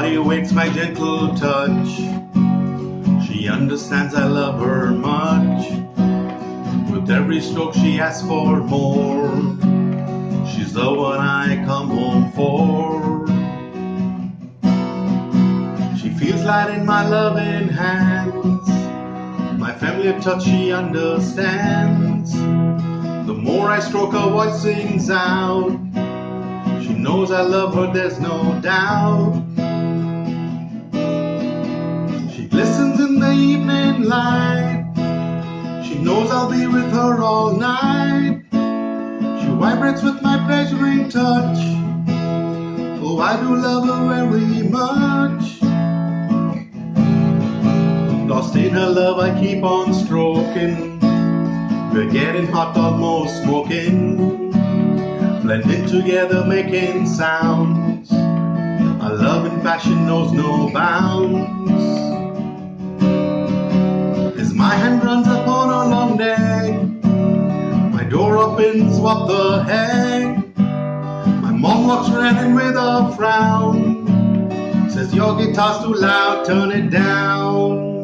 joy awaits my gentle touch. She understands I love her much. With every stroke she asks for more. She's the one I come home for. She feels light in my loving hands. My family of touch she understands. The more I stroke her voice sings out. She knows I love her, there's no doubt. Light. She knows I'll be with her all night. She vibrates with my pleasuring touch. Oh, I do love her very much. Lost in her love, I keep on stroking. We're getting hot, almost smoking. Blending together, making sounds. Our love and passion knows no bounds. Opens, what the heck? My mom walks in with a frown. Says your guitar's too loud, turn it down.